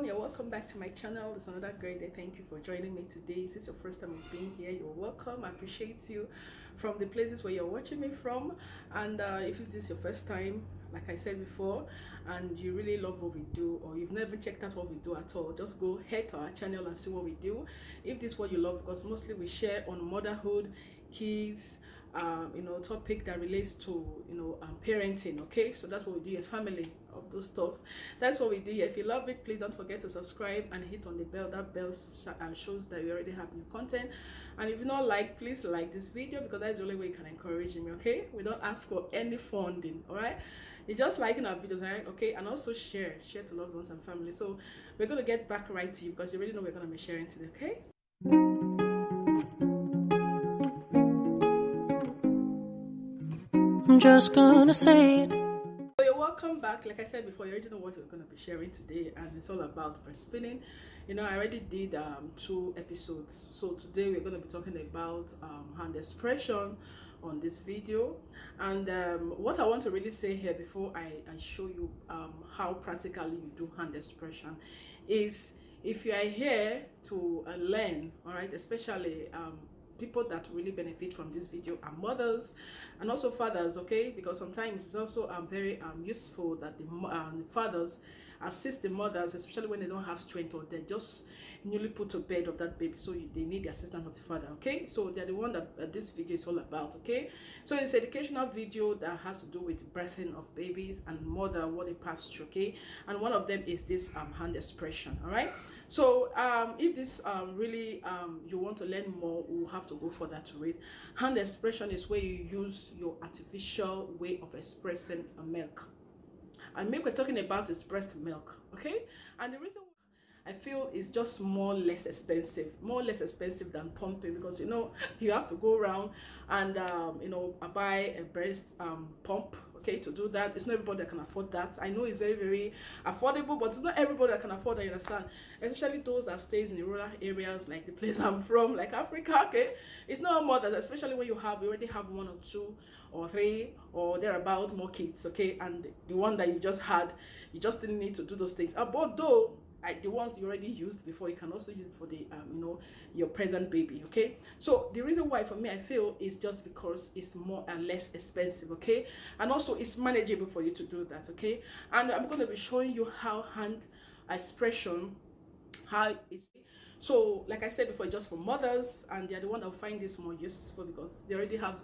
everyone you're welcome back to my channel. It's another great day. Thank you for joining me today. Is this your first time of being here you're welcome. I appreciate you from the places where you're watching me from. And uh, if this is your first time like i said before and you really love what we do or you've never checked out what we do at all just go head to our channel and see what we do. If this is what you love because mostly we share on motherhood kids um, you know topic that relates to you know um, parenting okay? So that's what we do a family of those stuff. That's what we do here. If you love it please don't forget to subscribe and hit on the bell. That bell uh, shows that we already have new content. And if you not like please like this video because that's the only way you can encourage me okay? We don't ask for any funding all right you just liking our videos right okay? And also share. Share to loved ones and family. So we're going to get back right to you because you already know we're going to be sharing today okay? I'm just gonna say it. Back. Like I said before, you already know what we're gonna be sharing today, and it's all about breastfeeding. You know, I already did um, two episodes. So today we're gonna be talking about um, hand expression on this video and um, what I want to really say here before I, I show you um, how practically you do hand expression is if you are here to uh, learn all right especially um, people that really benefit from this video are mothers and also fathers okay? Because sometimes it's also um, very um, useful that the, um, the fathers assist the mothers especially when they don't have strength or they're just newly put to bed of that baby so they need the assistance of the father okay? So they're the one that uh, this video is all about okay? So it's educational video that has to do with the birthing of babies and mother what they pass through okay? And one of them is this um, hand expression all right? So um, if this um, really um, you want to learn more we'll have to go further to read. Hand expression is where you use your artificial way of expressing a milk and milk we're talking about is breast milk okay? And the reason I feel it's just more less expensive, more less expensive than pumping because you know you have to go around and um, you know buy a breast um, pump okay to do that. It's not everybody that can afford that. I know it's very very affordable but it's not everybody that can afford that you understand? Especially those that stays in the rural areas like the place i'm from like africa okay? It's not more that especially when you have you already have one or two or three or thereabout more kids okay? And the one that you just had you just didn't need to do those things. Uh, I, the ones you already used before you can also use for the um, you know your present baby okay? So the reason why for me I feel is just because it's more and less expensive okay? And also it's manageable for you to do that okay? And I'm going to be showing you how hand expression how it's so like i said before just for mothers and they're the one that find this more useful because they already have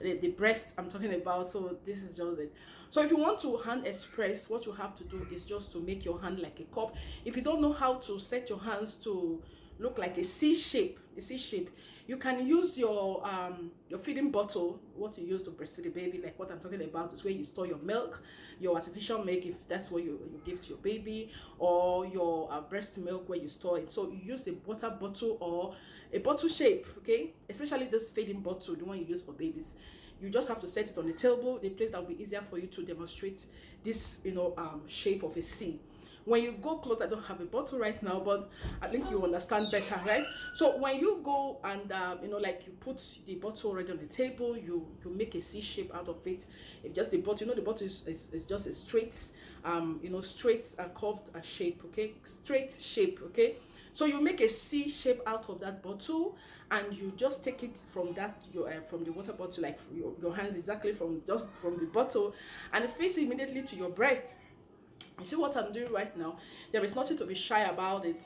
the, the breast i'm talking about so this is just it. So if you want to hand express what you have to do is just to make your hand like a cup. If you don't know how to set your hands to look like a C shape a C shape. You can use your um your feeding bottle what you use to breastfeed the baby like what I'm talking about is where you store your milk your artificial milk if that's what you, you give to your baby or your uh, breast milk where you store it. So you use the water bottle or a bottle shape okay? Especially this feeding bottle the one you use for babies. You just have to set it on the table the place that will be easier for you to demonstrate this you know um shape of a C when you go close i don't have a bottle right now but i think you understand better right? So when you go and um, you know like you put the bottle already on the table you you make a c shape out of it. If just the bottle you know the bottle is, is, is just a straight um you know straight uh, curved uh, shape okay? Straight shape okay? So you make a c shape out of that bottle and you just take it from that your uh, from the water bottle like your, your hands exactly from just from the bottle and face immediately to your breast you see what i'm doing right now? There is nothing to be shy about it.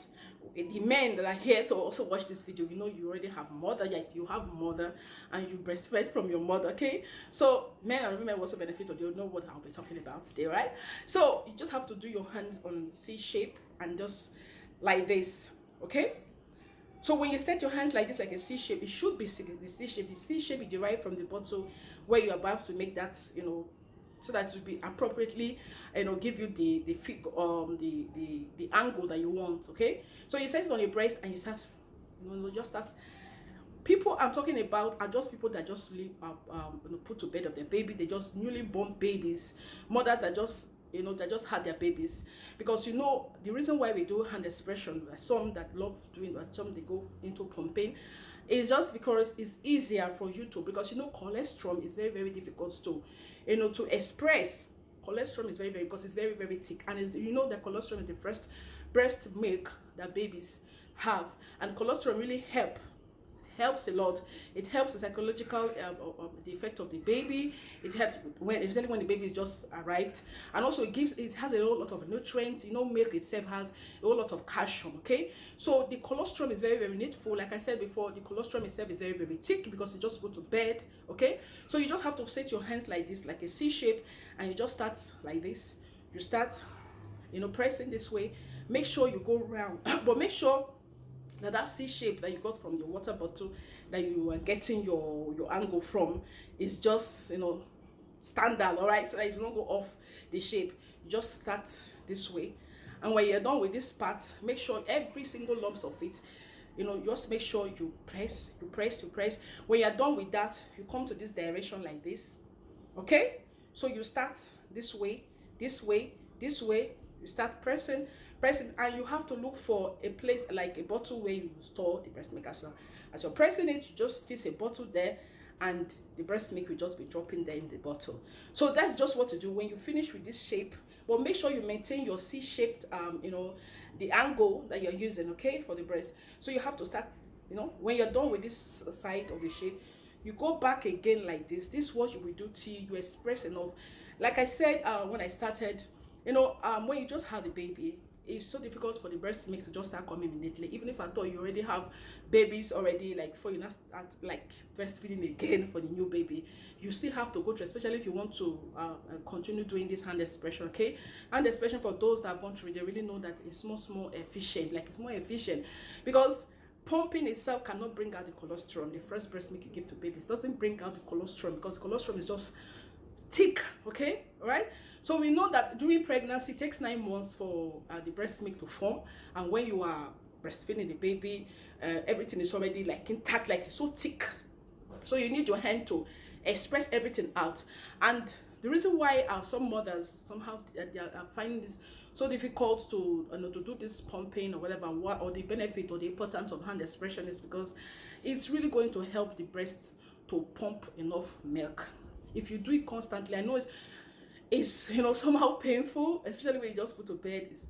Eh, the men that are here to also watch this video you know you already have mother like you have mother and you breastfed from your mother okay? So men and women also benefit or they know what i'll be talking about today right? So you just have to do your hands on c shape and just like this okay? So when you set your hands like this like a c shape it should be the c shape the c shape is derived from the bottle where you're about to make that you know so that it will be appropriately you know give you the the fig um the the the angle that you want okay? So you set it on your breast and you start you know just start people i'm talking about are just people that just really uh, um you know, put to bed of their baby. They just newly born babies mothers that just you know that just had their babies. Because you know the reason why we do hand expression some that love doing but some they go into pumping it's just because it's easier for you to because you know colostrum is very very difficult to you know to express cholesterol is very very because it's very very thick. And it's, you know that cholesterol is the first breast milk that babies have. And colostrum really help helps a lot. It helps the psychological um, um, the effect of the baby. It helps when especially when the baby is just arrived, and also it gives it has a whole lot of nutrients. You know, milk itself has a whole lot of calcium. Okay, so the colostrum is very very needful. Like I said before, the colostrum itself is very very thick because you just go to bed. Okay, so you just have to set your hands like this, like a C shape, and you just start like this. You start, you know, pressing this way. Make sure you go round, but make sure now that C shape that you got from your water bottle that you were getting your your angle from is just you know standard all right? So that it won't go off the shape. You just start this way. And when you're done with this part make sure every single lumps of it you know just make sure you press you press you press. When you're done with that you come to this direction like this okay? So you start this way this way this way you start pressing pressing and you have to look for a place like a bottle where you store the breast milk. As well as you're pressing it you just fix a bottle there and the breast milk will just be dropping there in the bottle. So that's just what to do. When you finish with this shape but make sure you maintain your c-shaped um you know the angle that you're using okay for the breast. So you have to start you know when you're done with this side of the shape you go back again like this. This is what you will do till you express enough. Like i said uh, when i started you know um when you just had the baby it's so difficult for the breast milk to just start coming immediately. Even if i thought you already have babies already like before you not start like breastfeeding again for the new baby you still have to go through especially if you want to uh, uh, continue doing this hand expression okay? Hand expression for those that have gone through they really know that it's much more efficient like it's more efficient. Because pumping itself cannot bring out the colostrum the first breast milk you give to babies doesn't bring out the colostrum because colostrum is just thick okay? All right so we know that during pregnancy it takes nine months for uh, the breast milk to form. And when you are breastfeeding the baby uh, everything is already like intact like it's so thick. So you need your hand to express everything out. And the reason why uh, some mothers somehow they are, finding this so difficult to you know to do this pumping or whatever what or the benefit or the importance of hand expression is because it's really going to help the breast to pump enough milk. If you do it constantly i know it's it's you know somehow painful especially when you just put to bed it's,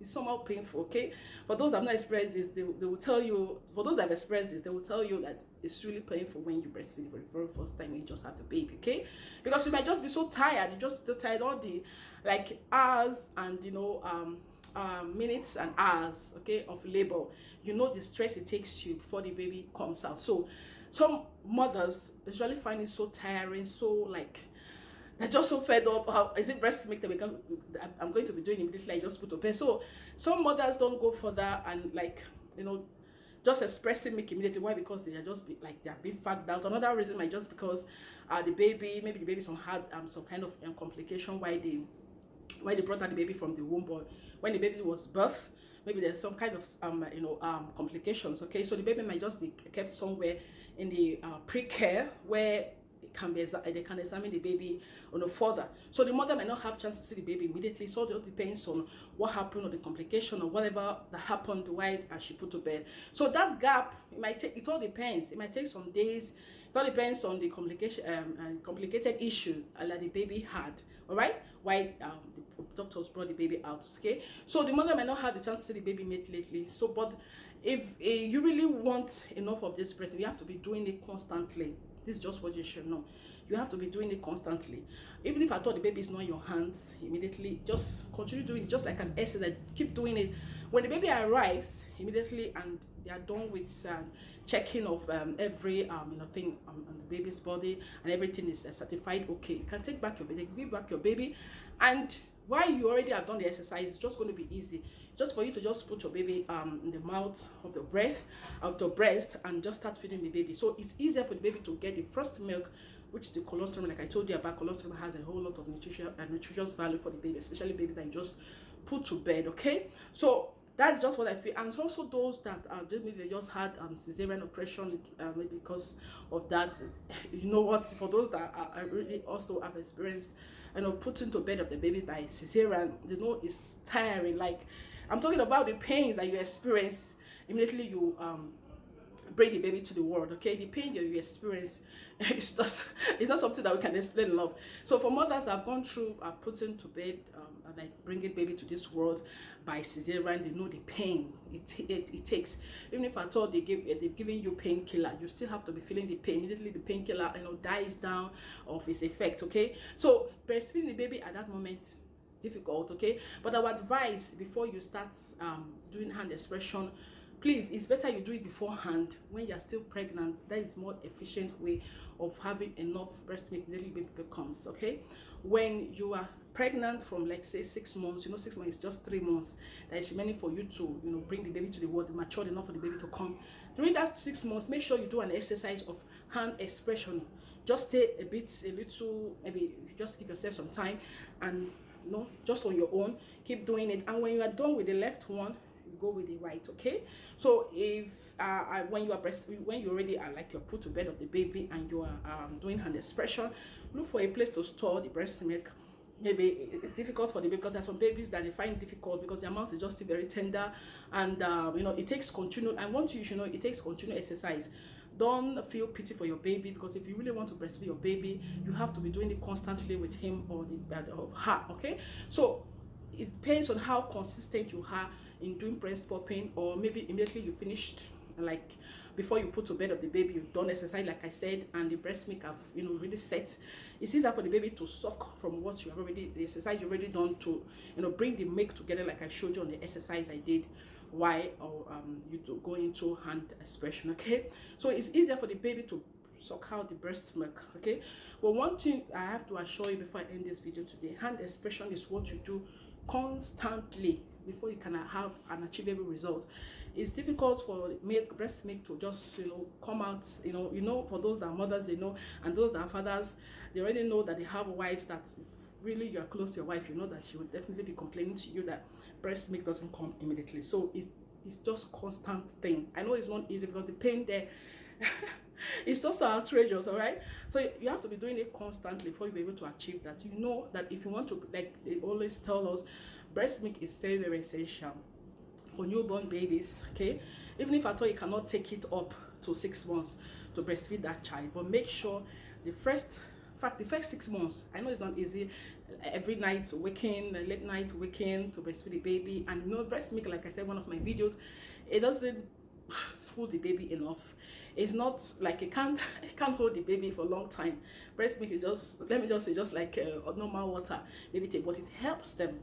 it's somehow painful okay? For those that have not experienced this they, they will tell you for those that have experienced this they will tell you that it's really painful when you breastfeed for the very first time you just have the baby okay? Because you might just be so tired you just so tired all the like hours and you know um um, minutes and hours okay of labor. You know the stress it takes you before the baby comes out. So some mothers usually find it so tiring so like they're just so fed up. How is it breast milk that we can i'm going to be doing immediately? I just put to bed so some mothers don't go for that and like you know just expressing milk immediately. Why? Because they are just be, like they are being fagged out. Another reason might just because uh the baby maybe the baby some had um some kind of um, complication why they why they brought out the baby from the womb. Or when the baby was birth maybe there's some kind of um you know um complications okay? So the baby might just be kept somewhere in the uh, pre-care where can be they can examine the baby on a further. So the mother may not have chance to see the baby immediately. So it all depends on what happened or the complication or whatever that happened while she put to bed. So that gap it might take it all depends. It might take some days. It all depends on the complication um, uh, complicated issue uh, that the baby had. All right? Why um, the doctors brought the baby out okay? So the mother may not have the chance to see the baby immediately. So but if uh, you really want enough of this breast you have to be doing it constantly this is just what you should know. You have to be doing it constantly. Even if i thought the baby is not in your hands immediately just continue doing it just like an exercise keep doing it. When the baby arrives immediately and they are done with um, checking of um, every um, you know thing on, on the baby's body and everything is uh, certified okay you can take back your baby give back your baby and while you already have done the exercise it's just going to be easy just for you to just put your baby um in the mouth of the breast of the breast and just start feeding the baby so it's easier for the baby to get the first milk which is the colostrum like i told you about colostrum has a whole lot of nutrition and uh, nutritious value for the baby especially baby that you just put to bed okay so that's just what I feel. And also those that uh, maybe they just had um, cesarean operation, uh, because of that. You know what? For those that are, really also have experienced, you know, putting to bed of the baby by cesarean, you know, it's tiring. Like I'm talking about the pains that you experience immediately you um bring the baby to the world okay? The pain that you experience it's just it's not something that we can explain enough. So for mothers that have gone through are putting to bed um, like bringing baby to this world by cesarean they know the pain it, it, it takes. Even if at all they give they've given you painkiller you still have to be feeling the pain. Immediately the painkiller you know dies down of its effect okay? So breastfeeding the baby at that moment difficult okay? But our advice before you start um, doing hand expression please it's better you do it beforehand when you're still pregnant. That is more efficient way of having enough breast milk little baby becomes okay? When you are pregnant from like say six months you know six months is just three months that is remaining for you to you know bring the baby to the world mature enough for the baby to come. During that six months make sure you do an exercise of hand expression. Just stay a bit a little maybe just give yourself some time and you know just on your own keep doing it. And when you are done with the left one go with the right okay? So if uh, when you are breast when you already are like you're put to bed of the baby and you are um, doing hand expression look for a place to store the breast milk. Maybe it's difficult for the baby because there are some babies that they find difficult because their mouth is just very tender and uh, you know it takes continued and once you should know it takes continued exercise. Don't feel pity for your baby because if you really want to breastfeed your baby you have to be doing it constantly with him or the uh, of her okay? So it depends on how consistent you are in doing breast popping or maybe immediately you finished like before you put to bed of the baby you've done exercise like i said and the breast milk have you know really set. It's easier for the baby to suck from what you have already the exercise you already done to you know bring the milk together like i showed you on the exercise i did why or um you to go into hand expression okay? So it's easier for the baby to suck out the breast milk okay? But one thing i have to assure you before i end this video today hand expression is what you do constantly before you can have an achievable result it's difficult for milk breast milk to just you know come out you know you know for those that are mothers they know and those that are fathers they already know that they have wives that really you are close to your wife you know that she will definitely be complaining to you that breast milk doesn't come immediately. So it, it's just constant thing. I know it's not easy because the pain there it's also outrageous all right? So you have to be doing it constantly before you be able to achieve that. You know that if you want to like they always tell us breast milk is very very essential for newborn babies okay? Even if at all you cannot take it up to six months to breastfeed that child but make sure the first fact the first six months i know it's not easy every night waking late night waking to breastfeed the baby and you know breast milk like i said one of my videos it doesn't fool the baby enough. It's not like it can't it can't hold the baby for a long time. Breast milk is just let me just say just like uh, normal water maybe take but it helps them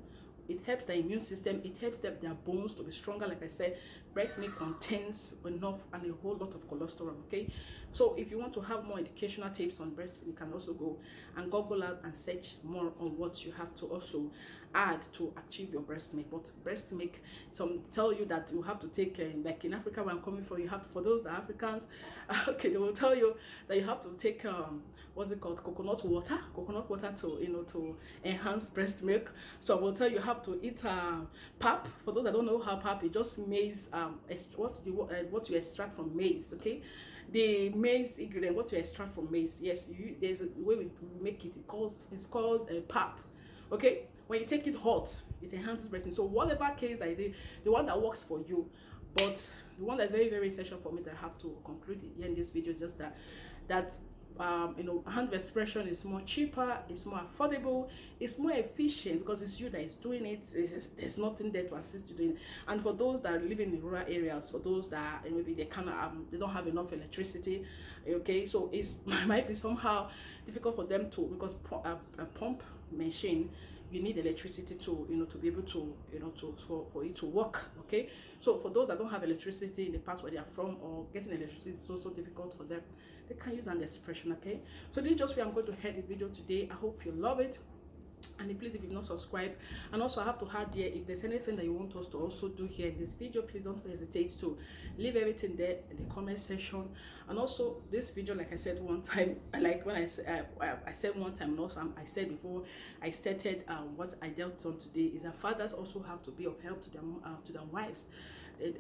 it helps the immune system. It helps them their bones to be stronger like i said. Breast milk contains enough and a whole lot of cholesterol okay? So if you want to have more educational tips on breastfeeding you can also go and google out and search more on what you have to also add to achieve your breast milk. But breast milk some tell you that you have to take uh, like in africa where i'm coming from you have to for those that africans okay they will tell you that you have to take um what's it called? Coconut water coconut water to you know to enhance breast milk. So i will tell you have to eat uh, pap. For those that don't know how pap is just maize um what the uh, what you extract from maize okay? The maize ingredient what you extract from maize yes you, there's a way we make it. It calls it's called a uh, pap okay? When you take it hot it enhances breast milk. So whatever case that is the one that works for you. But the one that's very very essential for me that i have to conclude in this video just that that um, you know, hand expression is more cheaper, it's more affordable, it's more efficient because it's you that is doing it. It's, there's nothing there to assist you doing. And for those that live in the rural areas, for those that maybe they cannot, um, they don't have enough electricity, okay, so it's might be somehow difficult for them to because a, a pump machine you need electricity to you know to be able to you know to for, for it to work okay? So for those that don't have electricity in the past where they are from or getting electricity is also difficult for them they can use an expression okay? So this is just where i'm going to head the video today. I hope you love it and please if you've not subscribed and also i have to add here if there's anything that you want us to also do here in this video please don't hesitate to leave everything there in the comment section. And also this video like i said one time like when i uh, i said one time and also i said before i started uh, what i dealt on today is that fathers also have to be of help to their uh, to their wives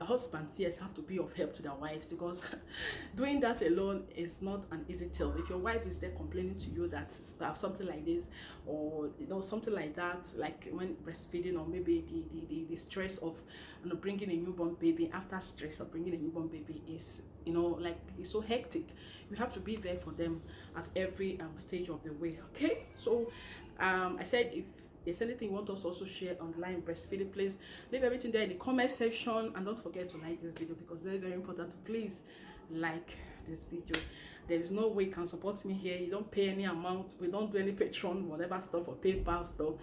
husbands yes have to be of help to their wives because doing that alone is not an easy tale if your wife is there complaining to you that uh, something like this or you know something like that like when breastfeeding or maybe the the, the, the stress of you know, bringing a newborn baby after stress of bringing a newborn baby is you know like it's so hectic. You have to be there for them at every um, stage of the way okay? So um i said if there's anything you want us to also share online breastfeeding please? Leave everything there in the comment section and don't forget to like this video because very very important. Please like this video. There is no way you can support me here. You don't pay any amount. We don't do any patreon whatever stuff or paypal stuff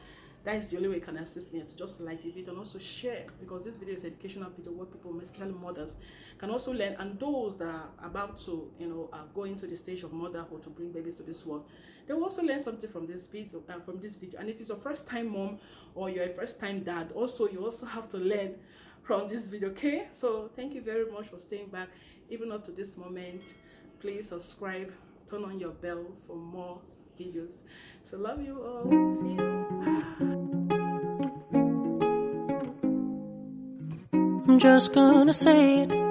that is the only way you can assist me to just like the video and also share because this video is educational video where people especially mothers can also learn and those that are about to you know are going to the stage of motherhood to bring babies to this world they will also learn something from this video uh, from this video. And if it's your first time mom or you're a first time dad also you also have to learn from this video okay? So thank you very much for staying back even up to this moment. Please subscribe turn on your bell for more videos. So love you all. See you I'm just gonna say it